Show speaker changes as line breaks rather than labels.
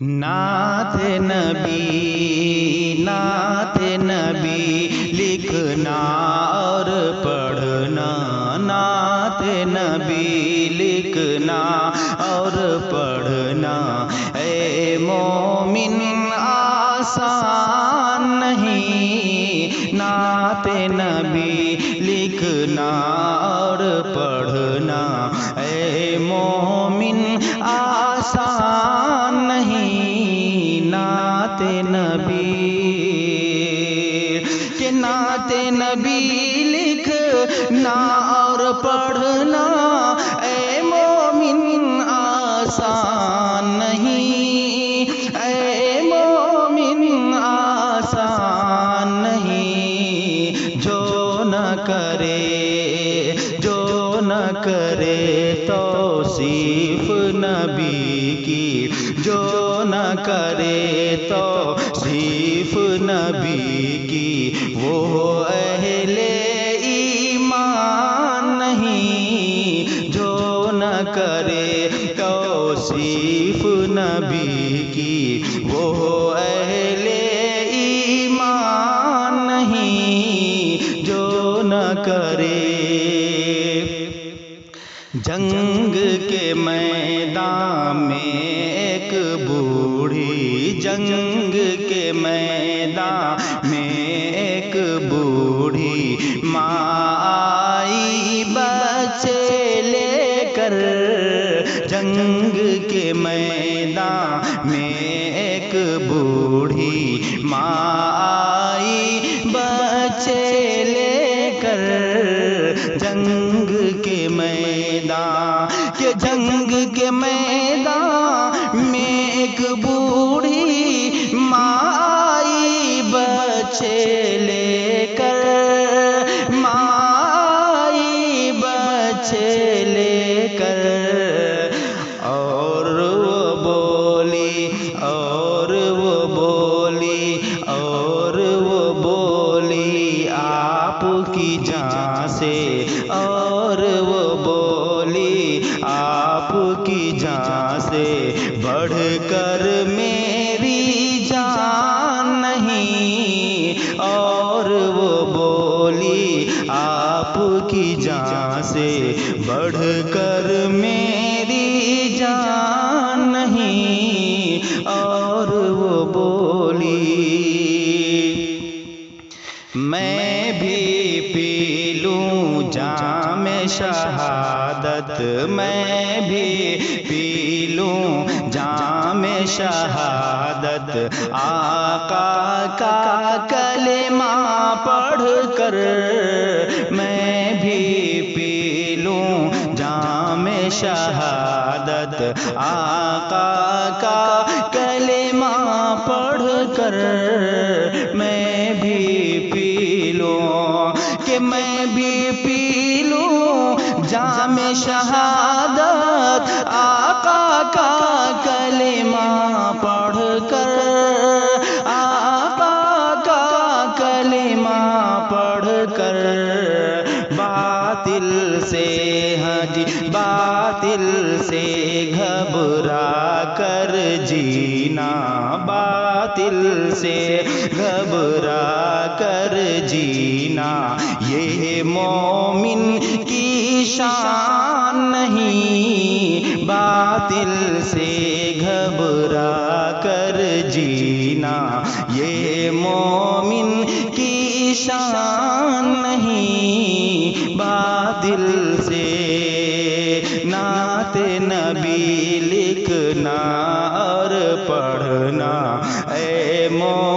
نعت نبی نعت نبی، لکھنا اور پڑھنا، نعت نبی، لکھنا اور پڑھنا۔ اے مومن، آسان نہیں۔ نعت نبی، لکھنا اور پڑھنا۔ اے نبی کہ نعت نبی لکھنا اور پڑھنا اے مومن آسان نہیں، اے مومن آسان نہیں، جو نہ کرے، جو نہ کرے توصیف نبی کی، جو کرے تو صیف نبی کی وہ اہل ایمان نہیں، جو نہ کرے تو صیف نبی کی وہ اہل ایمان نہیں، جو نہ کرے جنگ کے میدان میں ایک بوڑھی جنگ کے میدان میں ایک بوڑھی ماں آئی بچے لے کر جنگ کے میدان میں ایک بوڑھی ماں کہ جنگ کے میدان میں ایک بوڑھی مائی بچے لے کر، مائی بچے لے کر۔ اور وہ بولی، اور وہ بولی، اور وہ بولی، آپ کی جان سے، اور کر میری جان نہیں، اور وہ بولی، آپ کی جان سے بڑھ کر میری جان نہیں، اور وہ بولی شہادت میں بھی پی لوں۔ جام شہادت، آقا کا کلمہ پڑھ کر میں بھی پی لوں۔ جام شہادت، آقا کا کلمہ پڑھ کر میں بھی پی لوں۔ کہ میں بھی شہادت آقا کا کلمہ پڑھ کر، آقا کا کلمہ پڑھ کر، باطل سے حجی باطل سے گھبرا کر جینا، باطل سے گھبرا کر جینا، یہ مومن دل سے گھبرا کر جینا۔ یہ مومن کی شان نہیں۔ باطل سے نعت نبی لکھنا اور پڑھنا۔ اے مومن